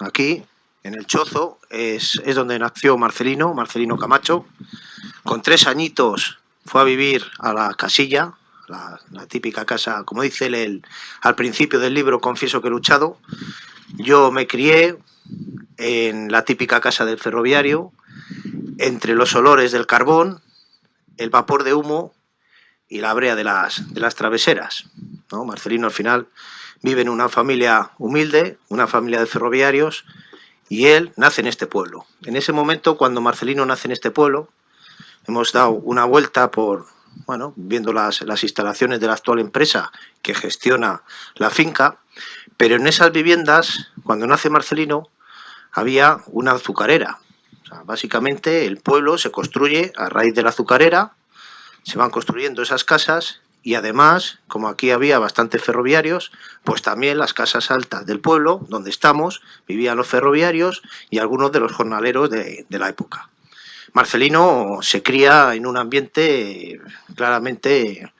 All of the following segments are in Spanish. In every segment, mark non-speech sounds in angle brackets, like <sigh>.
aquí, en el Chozo, es, es donde nació Marcelino, Marcelino Camacho. Con tres añitos fue a vivir a la casilla, la, típica casa, como dice él el- al principio del libro, confieso que he luchado. Yo me crié en la típica casa del ferroviario, entre los olores del carbón, el vapor de humo y la brea de las, de las traveseras. ¿no? Marcelino al final vive en una familia humilde, una familia de ferroviarios, y él nace en este pueblo. En ese momento, cuando Marcelino nace en este pueblo, hemos dado una vuelta por, bueno, viendo las, las instalaciones de la actual empresa que gestiona la finca, pero en esas viviendas, cuando nace Marcelino, había una azucarera. O sea, básicamente el pueblo se construye a raíz de la azucarera, se van construyendo esas casas y además, como aquí había bastantes ferroviarios, pues también las casas altas del pueblo, donde estamos, vivían los ferroviarios y algunos de los jornaleros de, de la época. Marcelino se cría en un ambiente claramente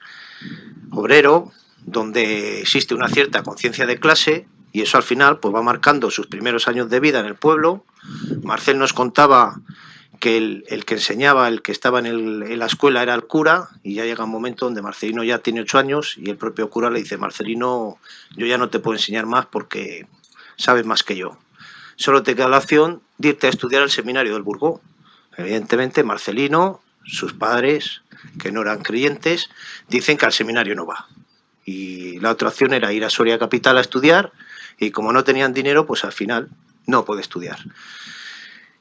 obrero, donde existe una cierta conciencia de clase y eso al final pues va marcando sus primeros años de vida en el pueblo. Marcel nos contaba que el, que enseñaba, el que estaba en, en la escuela era el cura y ya llega un momento donde Marcelino ya tiene ocho años y el propio cura le dice, Marcelino, yo ya no te puedo enseñar más porque sabes más que yo. Solo te queda la opción de irte a estudiar al seminario del Burgó. Evidentemente Marcelino, sus padres, que no eran creyentes, dicen que al seminario no va. Y la otra opción era ir a Soria Capital a estudiar y como no tenían dinero, pues al final no puede estudiar.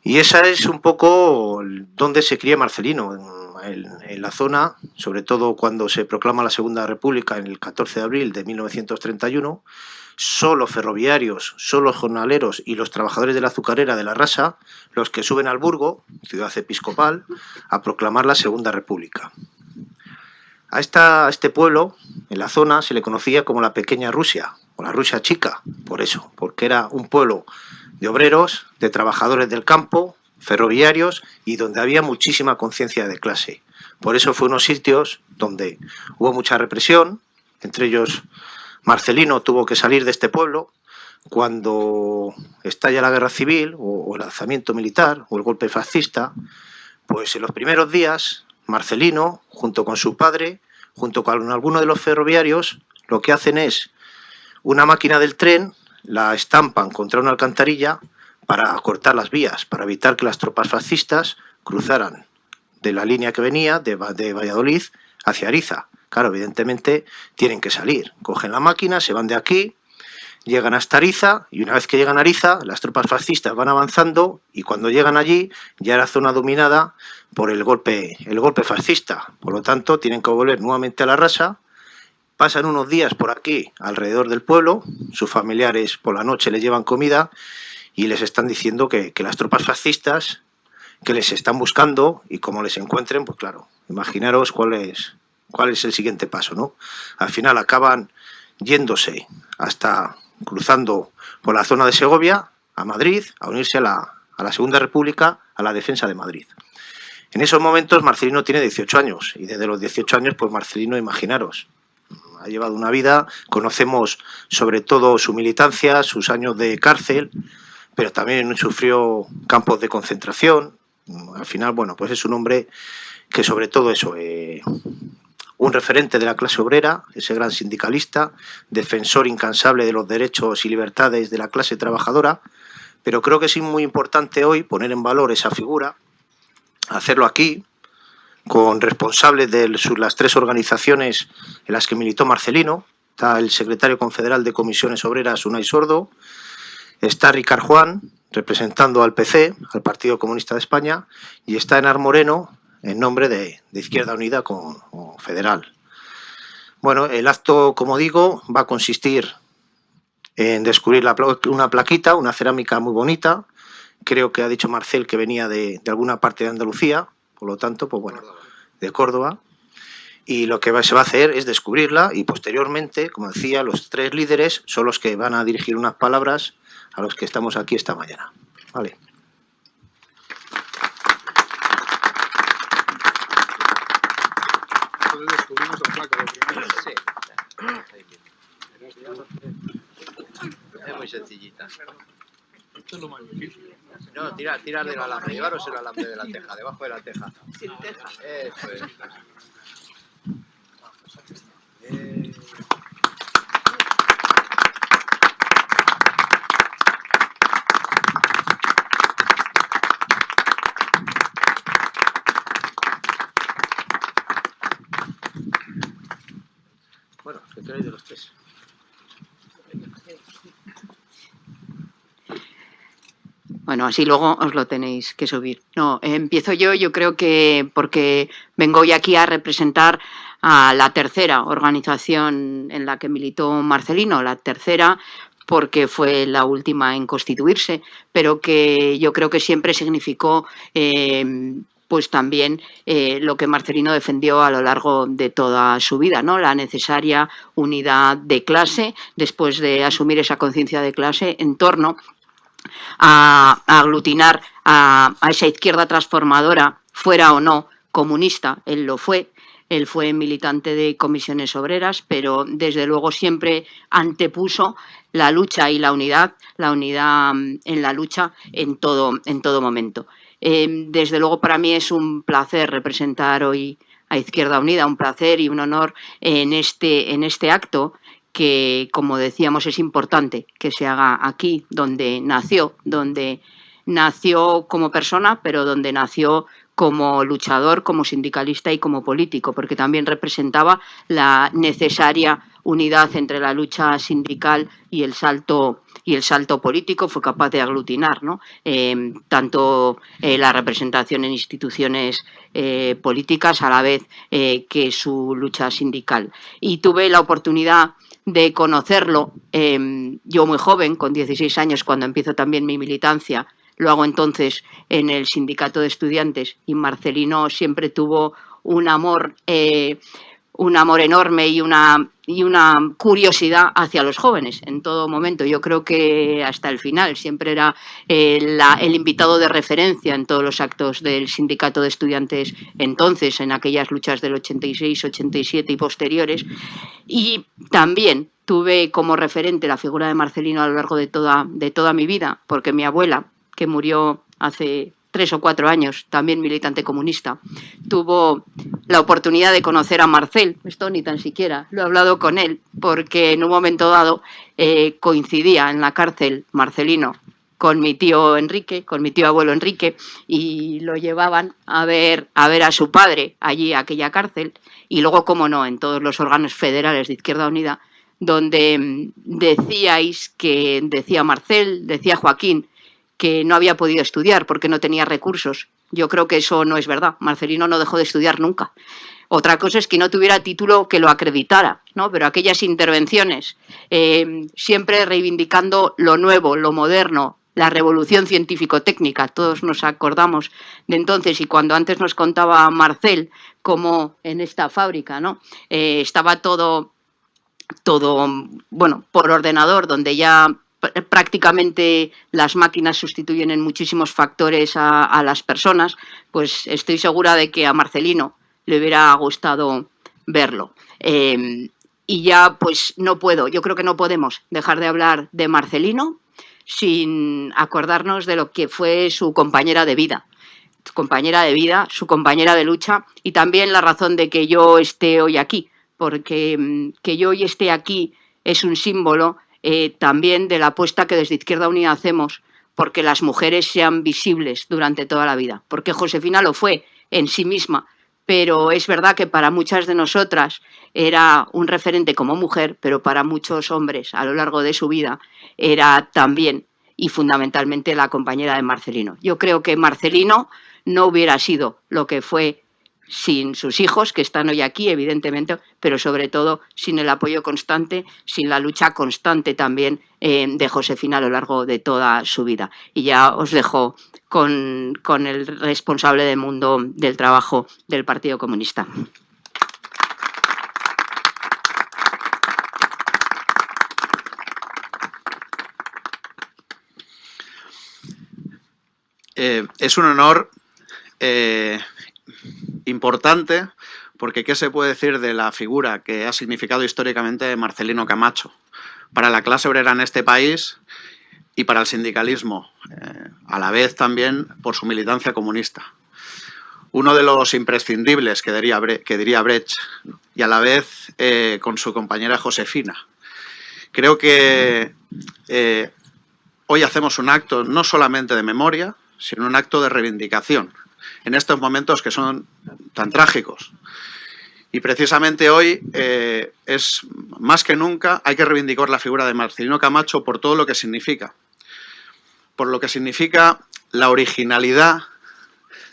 Y esa es un poco donde se cría Marcelino, en, la zona, sobre todo cuando se proclama la Segunda República en el 14 de abril de 1931, solo ferroviarios, solo jornaleros y los trabajadores de la azucarera de la Rasa, los que suben al Burgo, ciudad episcopal, a proclamar la Segunda República. A, esta, a este pueblo, en la zona, se le conocía como la Pequeña Rusia, o la Rusia Chica, por eso, porque era un pueblo de obreros, de trabajadores del campo, ferroviarios y donde había muchísima conciencia de clase. Por eso fue unos sitios donde hubo mucha represión, entre ellos Marcelino tuvo que salir de este pueblo cuando estalla la guerra civil o, el alzamiento militar o el golpe fascista, pues en los primeros días Marcelino, junto con su padre, junto con algunos de los ferroviarios, lo que hacen es una máquina del tren, la estampan contra una alcantarilla para cortar las vías, para evitar que las tropas fascistas cruzaran de la línea que venía de, de Valladolid hacia Ariza. Claro, evidentemente tienen que salir. Cogen la máquina, se van de aquí, llegan hasta Ariza y una vez que llegan a Ariza, las tropas fascistas van avanzando y cuando llegan allí ya era zona dominada por el golpe, el golpe fascista. Por lo tanto, tienen que volver nuevamente a la raza. Pasan unos días por aquí, alrededor del pueblo, sus familiares por la noche les llevan comida y les están diciendo que, que las tropas fascistas que les están buscando y como les encuentren, pues claro, imaginaros cuál es, cuál es el siguiente paso, ¿no? Al final acaban yéndose hasta cruzando por la zona de Segovia a Madrid a unirse a la, a la Segunda República, a la defensa de Madrid. En esos momentos Marcelino tiene 18 años y desde los 18 años, pues Marcelino, imaginaros, ha llevado una vida, conocemos sobre todo su militancia, sus años de cárcel, pero también sufrió campos de concentración. Al final, bueno, pues es un hombre que sobre todo eso, eh, un referente de la clase obrera, ese gran sindicalista, defensor incansable de los derechos y libertades de la clase trabajadora, pero creo que es muy importante hoy poner en valor esa figura, hacerlo aquí, con responsables de las tres organizaciones en las que militó Marcelino, está el secretario confederal de comisiones obreras, Unai Sordo, está Ricard Juan, representando al PC, al Partido Comunista de España, y está Enar Moreno, en nombre de, Izquierda Unida con, Federal. Bueno, el acto, como digo, va a consistir en descubrir una plaquita, una cerámica muy bonita. Creo que ha dicho Marcel que venía de alguna parte de Andalucía, por lo tanto, pues bueno, de Córdoba. Y lo que se va a hacer es descubrirla y posteriormente, como decía, los tres líderes son los que van a dirigir unas palabras a los que estamos aquí esta mañana. Vale. Entonces descubrimos la placa de primero. Sí. Es muy sencillita. Esto es lo más difícil. No, tirar, tirar del alambre, llevaros el alambre de la teja, debajo de la teja. Sin teja. Eso es. Eh, Bueno, ¿qué queréis de los tres? Bueno, así luego os lo tenéis que subir. No, eh, empiezo yo, yo creo que porque vengo hoy aquí a representar a la tercera organización en la que militó Marcelino, la tercera porque fue la última en constituirse, pero que yo creo que siempre significó eh, pues también eh, lo que Marcelino defendió a lo largo de toda su vida, ¿no? la necesaria unidad de clase, después de asumir esa conciencia de clase en torno a, aglutinar a, esa izquierda transformadora, fuera o no comunista, él lo fue, él fue militante de comisiones obreras, pero desde luego siempre antepuso la lucha y la unidad, la unidad mm, en la lucha en todo, en todo momento. Eh, desde luego para mí es un placer representar hoy a Izquierda Unida, un placer y un honor en este, en este acto que, como decíamos, es importante que se haga aquí, donde nació, donde nació como persona, pero donde nació como luchador, como sindicalista y como político, porque también representaba la necesaria unidad entre la lucha sindical y el salto y el salto político fue capaz de aglutinar ¿no? eh, tanto eh, la representación en instituciones eh, políticas a la vez eh, que su lucha sindical. Y tuve la oportunidad de conocerlo eh, yo muy joven, con 16 años, cuando empiezo también mi militancia, lo hago entonces en el sindicato de estudiantes y Marcelino siempre tuvo un amor, eh, un amor enorme y una, y una curiosidad hacia los jóvenes en todo momento. Yo creo que hasta el final siempre era eh, el invitado de referencia en todos los actos del sindicato de estudiantes entonces, en aquellas luchas del 86, 87 y posteriores. Y también tuve como referente la figura de Marcelino a lo largo de toda, de toda mi vida, porque mi abuela, que murió hace tres o cuatro años, también militante comunista, tuvo la oportunidad de conocer a Marcel, esto ni tan siquiera, lo he hablado con él, porque en un momento dado eh, coincidía en la cárcel Marcelino con mi tío Enrique, con mi tío abuelo Enrique, y lo llevaban a ver a, ver a su padre allí a aquella cárcel, y luego, como no, en todos los órganos federales de Izquierda Unida, donde mm, decíais que, decía Marcel, decía Joaquín, que no había podido estudiar porque no tenía recursos. Yo creo que eso no es verdad. Marcelino no dejó de estudiar nunca. Otra cosa es que no tuviera título que lo acreditara, ¿no? Pero aquellas intervenciones, eh, siempre reivindicando lo nuevo, lo moderno, la revolución científico-técnica, todos nos acordamos de entonces, y cuando antes nos contaba Marcel cómo en esta fábrica, ¿no? Eh, estaba todo todo, bueno, por ordenador, donde ya prácticamente las máquinas sustituyen en muchísimos factores a, las personas, pues estoy segura de que a Marcelino le hubiera gustado verlo. Eh, y ya pues no puedo, yo creo que no podemos dejar de hablar de Marcelino sin acordarnos de lo que fue su compañera de vida su compañera de vida, su compañera de lucha y también la razón de que yo esté hoy aquí, porque mm, que yo hoy esté aquí es un símbolo eh, también de la apuesta que desde Izquierda Unida hacemos porque las mujeres sean visibles durante toda la vida, porque Josefina lo fue en sí misma, pero es verdad que para muchas de nosotras era un referente como mujer, pero para muchos hombres a lo largo de su vida era también y fundamentalmente la compañera de Marcelino. Yo creo que Marcelino no hubiera sido lo que fue sin sus hijos, que están hoy aquí, evidentemente, pero sobre todo sin el apoyo constante, sin la lucha constante también eh, de Josefina a lo largo de toda su vida. Y ya os dejo con, con el responsable del mundo del trabajo del Partido Comunista. Eh, es un honor eh, importante porque ¿qué se puede decir de la figura que ha significado históricamente Marcelino Camacho para la clase obrera en este país y para el sindicalismo, eh, a la vez también por su militancia comunista. Uno de los imprescindibles que diría, Brecht y a la vez eh, con su compañera Josefina. Creo que eh, hoy hacemos un acto no solamente de memoria, sino un acto de reivindicación en estos momentos que son tan trágicos. Y precisamente hoy eh, es más que nunca hay que reivindicar la figura de Marcelino Camacho por todo lo que significa. Por lo que significa la originalidad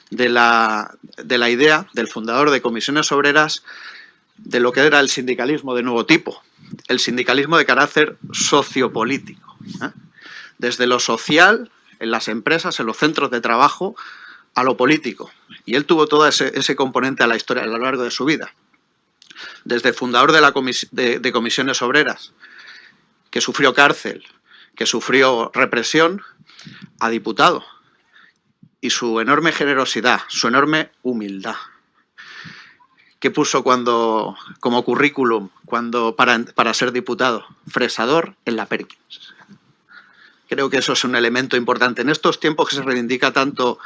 de la, de la idea del fundador de Comisiones Obreras de lo que era el sindicalismo de nuevo tipo, el sindicalismo de carácter sociopolítico. ¿eh? Desde lo social, en las empresas, en los centros de trabajo, a lo político. Y él tuvo todo ese, componente a la historia a lo largo de su vida desde fundador de, la de, comisiones obreras, que sufrió cárcel, que sufrió represión, a diputado. Y su enorme generosidad, su enorme humildad. que puso cuando, como currículum cuando, para, para ser diputado? Fresador en la Perkins. Creo que eso es un elemento importante. En estos tiempos que se reivindica tanto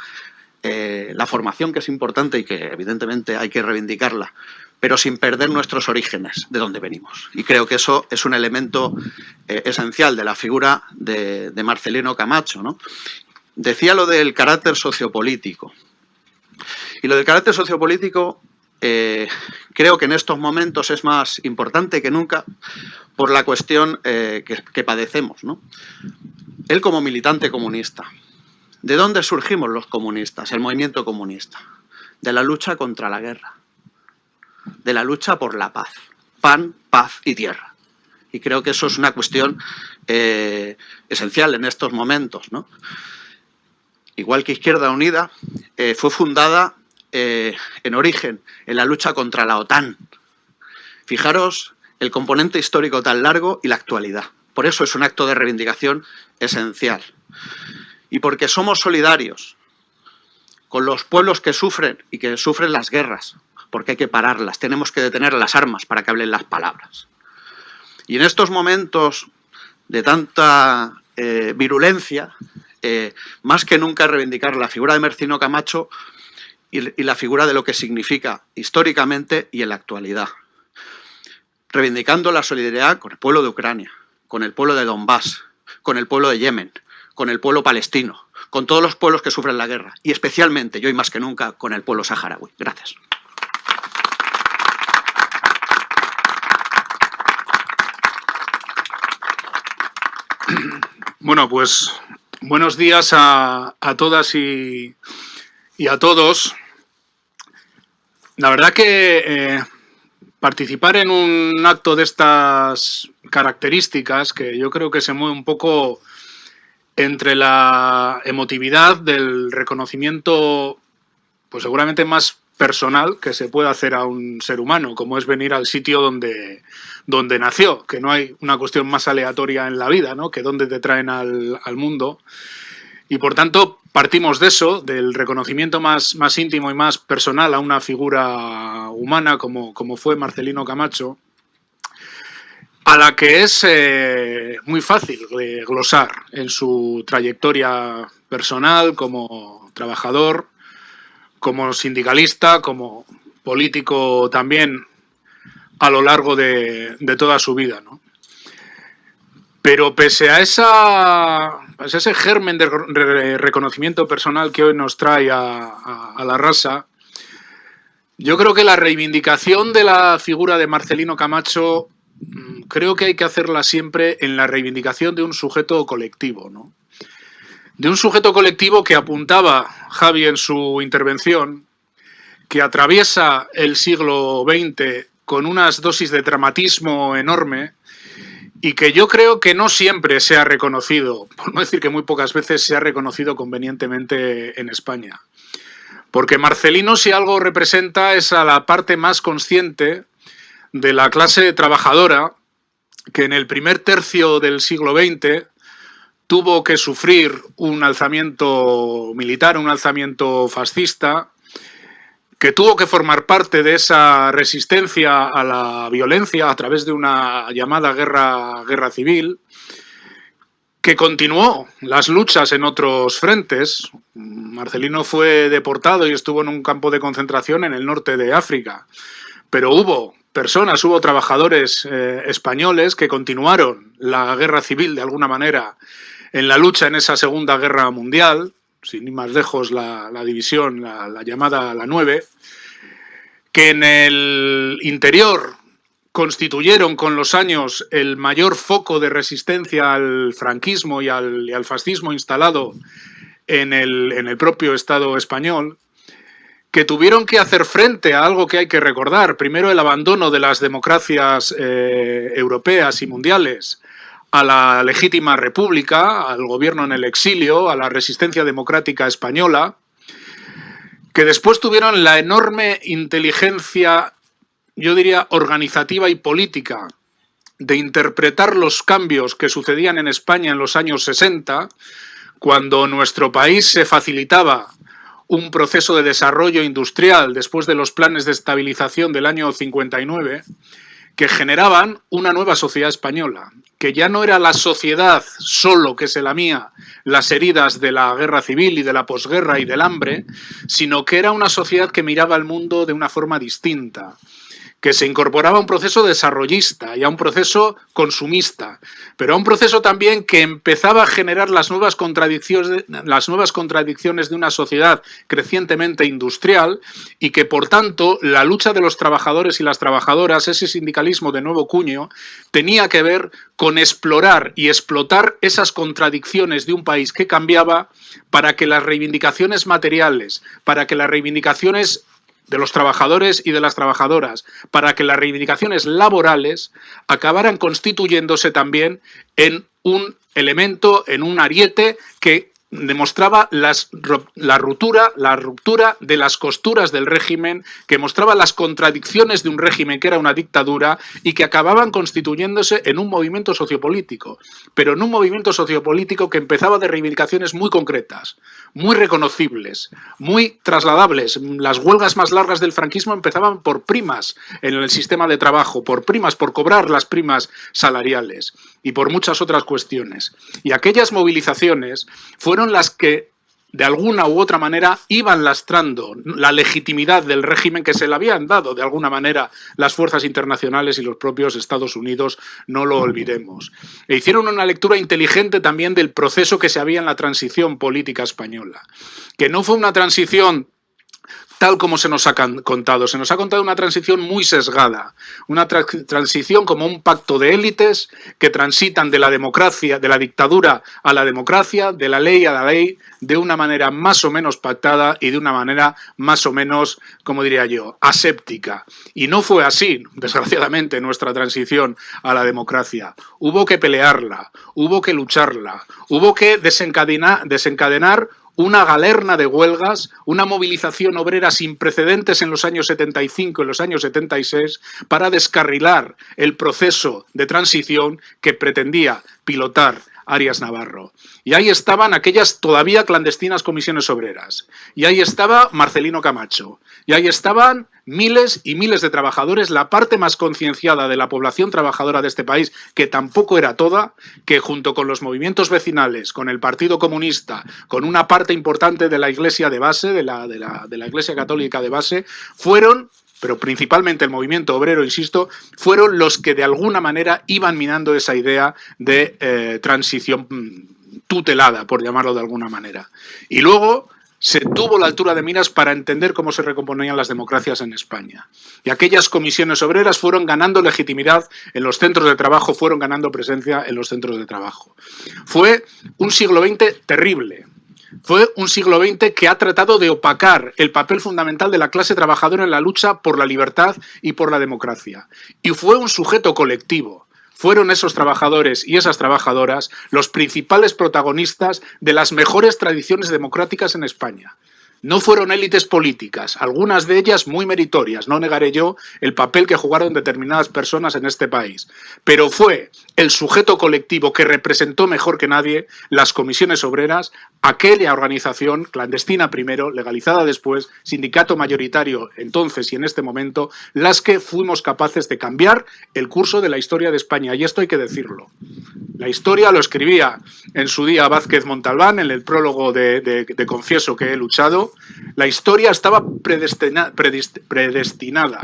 eh, la formación, que es importante y que evidentemente hay que reivindicarla, pero sin perder nuestros orígenes, de donde venimos. Y creo que eso es un elemento eh, esencial de la figura de, Marcelino Camacho. ¿no? Decía lo del carácter sociopolítico. Y lo del carácter sociopolítico eh, creo que en estos momentos es más importante que nunca por la cuestión que, que, padecemos. ¿no? Él como militante comunista. ¿De dónde surgimos los comunistas, el movimiento comunista? De la lucha contra la guerra de la lucha por la paz. Pan, paz y tierra. Y creo que eso es una cuestión eh, esencial en estos momentos. ¿no? Igual que Izquierda Unida, eh, fue fundada eh, en origen en la lucha contra la OTAN. Fijaros el componente histórico tan largo y la actualidad. Por eso es un acto de reivindicación esencial. Y porque somos solidarios con los pueblos que sufren y que sufren las guerras, porque hay que pararlas, tenemos que detener las armas para que hablen las palabras. Y en estos momentos de tanta eh, virulencia, eh, más que nunca reivindicar la figura de Mercino Camacho y, y la figura de lo que significa históricamente y en la actualidad. Reivindicando la solidaridad con el pueblo de Ucrania, con el pueblo de Donbass, con el pueblo de Yemen, con el pueblo palestino, con todos los pueblos que sufren la guerra y especialmente, yo y más que nunca, con el pueblo saharaui. Gracias. Bueno, pues buenos días a, todas y, a todos. La verdad que eh, participar en un acto de estas características, que yo creo que se mueve un poco entre la emotividad del reconocimiento, pues seguramente más personal que se puede hacer a un ser humano, como es venir al sitio donde, donde nació, que no hay una cuestión más aleatoria en la vida, ¿no? que dónde te traen al, mundo. Y por tanto, partimos de eso, del reconocimiento más, más íntimo y más personal a una figura humana como, como fue Marcelino Camacho, a la que es eh, muy fácil glosar en su trayectoria personal como trabajador, como sindicalista, como político también a lo largo de, toda su vida. ¿no? Pero pese a, ese germen de reconocimiento personal que hoy nos trae a, la raza, yo creo que la reivindicación de la figura de Marcelino Camacho mm, creo que hay que hacerla siempre en la reivindicación de un sujeto colectivo. ¿no? de un sujeto colectivo que apuntaba Javi en su intervención, que atraviesa el siglo XX con unas dosis de dramatismo enorme y que yo creo que no siempre se ha reconocido, por no decir que muy pocas veces se ha reconocido convenientemente en España. Porque Marcelino si algo representa es a la parte más consciente de la clase trabajadora que en el primer tercio del siglo XX tuvo que sufrir un alzamiento militar, un alzamiento fascista, que tuvo que formar parte de esa resistencia a la violencia a través de una llamada guerra, guerra civil, que continuó las luchas en otros frentes. Marcelino fue deportado y estuvo en un campo de concentración en el norte de África, pero hubo personas, hubo trabajadores eh, españoles que continuaron la guerra civil de alguna manera en la lucha en esa Segunda Guerra Mundial, sin ir más lejos la, división, la, la, llamada la 9, que en el interior constituyeron con los años el mayor foco de resistencia al franquismo y al, fascismo instalado en el, propio Estado español, que tuvieron que hacer frente a algo que hay que recordar. Primero, el abandono de las democracias eh, europeas y mundiales a la legítima república, al gobierno en el exilio, a la resistencia democrática española, que después tuvieron la enorme inteligencia yo diría, organizativa y política de interpretar los cambios que sucedían en España en los años 60, cuando nuestro país se facilitaba un proceso de desarrollo industrial después de los planes de estabilización del año 59, que generaban una nueva sociedad española, que ya no era la sociedad solo que se lamía las heridas de la guerra civil y de la posguerra y del hambre, sino que era una sociedad que miraba al mundo de una forma distinta, que se incorporaba a un proceso desarrollista y a un proceso consumista, pero a un proceso también que empezaba a generar las nuevas contradicciones, las nuevas contradicciones de una sociedad crecientemente industrial y que, por tanto, la lucha de los trabajadores y las trabajadoras, ese sindicalismo de nuevo cuño, tenía que ver con explorar y explotar esas contradicciones de un país que cambiaba para que las reivindicaciones materiales, para que las reivindicaciones de los trabajadores y de las trabajadoras para que las reivindicaciones laborales acabaran constituyéndose también en un elemento, en un ariete que demostraba las, la, ruptura, la ruptura de las costuras del régimen, que mostraba las contradicciones de un régimen que era una dictadura y que acababan constituyéndose en un movimiento sociopolítico, pero en un movimiento sociopolítico que empezaba de reivindicaciones muy concretas, muy reconocibles, muy trasladables. Las huelgas más largas del franquismo empezaban por primas en el sistema de trabajo, por primas, por cobrar las primas salariales y por muchas otras cuestiones. Y aquellas movilizaciones fueron las que de alguna u otra manera iban lastrando la legitimidad del régimen que se le habían dado de alguna manera las fuerzas internacionales y los propios Estados Unidos, no lo olvidemos. E hicieron una lectura inteligente también del proceso que se había en la transición política española, que no fue una transición tal como se nos ha contado. Se nos ha contado una transición muy sesgada, una transición como un pacto de élites que transitan de la democracia, de la dictadura a la democracia, de la ley a la ley, de una manera más o menos pactada y de una manera más o menos, como diría yo, aséptica. Y no fue así, desgraciadamente, nuestra transición a la democracia. Hubo que pelearla, hubo que lucharla, hubo que desencadenar, una galerna de huelgas, una movilización obrera sin precedentes en los años 75 y los años 76 para descarrilar el proceso de transición que pretendía pilotar Arias Navarro. Y ahí estaban aquellas todavía clandestinas comisiones obreras. Y ahí estaba Marcelino Camacho. Y ahí estaban miles y miles de trabajadores, la parte más concienciada de la población trabajadora de este país, que tampoco era toda, que junto con los movimientos vecinales, con el Partido Comunista, con una parte importante de la Iglesia de base, de la, de la, de la Iglesia Católica de base, fueron pero principalmente el movimiento obrero, insisto, fueron los que de alguna manera iban minando esa idea de eh, transición mm, tutelada, por llamarlo de alguna manera. Y luego se tuvo la altura de miras para entender cómo se recomponían las democracias en España. Y aquellas comisiones obreras fueron ganando legitimidad en los centros de trabajo, fueron ganando presencia en los centros de trabajo. Fue un siglo XX terrible. Fue un siglo XX que ha tratado de opacar el papel fundamental de la clase trabajadora en la lucha por la libertad y por la democracia. Y fue un sujeto colectivo fueron esos trabajadores y esas trabajadoras los principales protagonistas de las mejores tradiciones democráticas en España. No fueron élites políticas, algunas de ellas muy meritorias, no negaré yo el papel que jugaron determinadas personas en este país, pero fue el sujeto colectivo que representó mejor que nadie las comisiones obreras, aquella organización clandestina primero, legalizada después, sindicato mayoritario entonces y en este momento, las que fuimos capaces de cambiar el curso de la historia de España, y esto hay que decirlo. La historia lo escribía en su día Vázquez Montalbán en el prólogo de, Confieso que he luchado, la historia estaba predestinada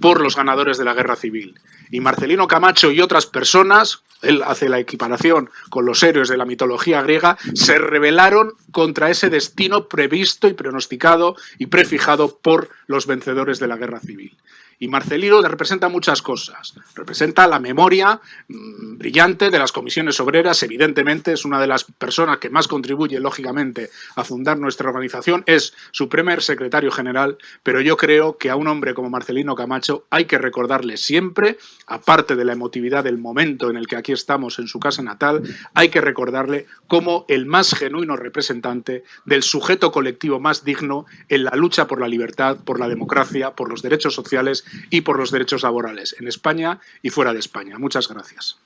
por los ganadores de la guerra civil. Y Marcelino Camacho y otras personas, él hace la equiparación con los héroes de la mitología griega, se rebelaron contra ese destino previsto y pronosticado y prefijado por los vencedores de la guerra civil. Y Marcelino representa muchas cosas. Representa la memoria mm, brillante de las comisiones obreras, evidentemente es una de las personas que más contribuye, lógicamente, a fundar nuestra organización, es su primer secretario general, pero yo creo que a un hombre como Marcelino Camacho hay que recordarle siempre, aparte de la emotividad del momento en el que aquí estamos en su casa natal, hay que recordarle como el más genuino representante del sujeto colectivo más digno en la lucha por la libertad, por la democracia, por los derechos sociales y por los derechos laborales en España y fuera de España. Muchas gracias.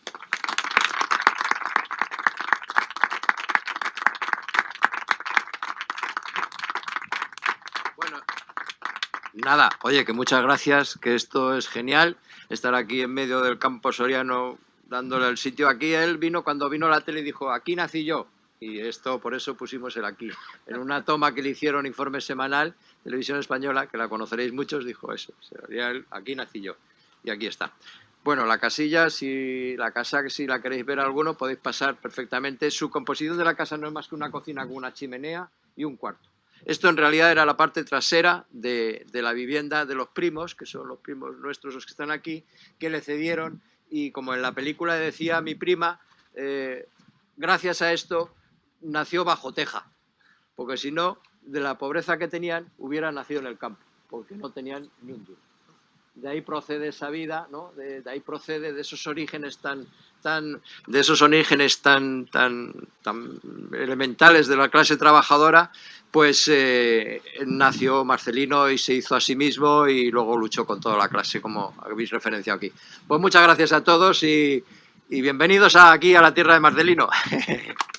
Nada, oye, que muchas gracias, que esto es genial, estar aquí en medio del campo soriano dándole el sitio. Aquí él vino, cuando vino la tele y dijo, aquí nací yo. Y esto, por eso pusimos el aquí. En una toma que le hicieron informe semanal, Televisión Española, que la conoceréis muchos, dijo eso. Aquí nací yo. Y aquí está. Bueno, la casilla, si la casa, si la queréis ver alguno, podéis pasar perfectamente. Su composición de la casa no es más que una cocina con una chimenea y un cuarto. Esto en realidad era la parte trasera de, la vivienda de los primos, que son los primos nuestros los que están aquí, que le cedieron y como en la película decía mi prima, eh, gracias a esto nació bajo teja, porque si no, de la pobreza que tenían, hubiera nacido en el campo, porque no tenían ni un duro. De ahí procede esa vida, ¿no? de, ahí procede de esos orígenes tan, tan, de esos orígenes tan, tan, tan elementales de la clase trabajadora, pues eh, nació Marcelino y se hizo a sí mismo y luego luchó con toda la clase, como habéis referenciado aquí. Pues muchas gracias a todos y bienvenidos aquí a la tierra de Marcelino. <laughs>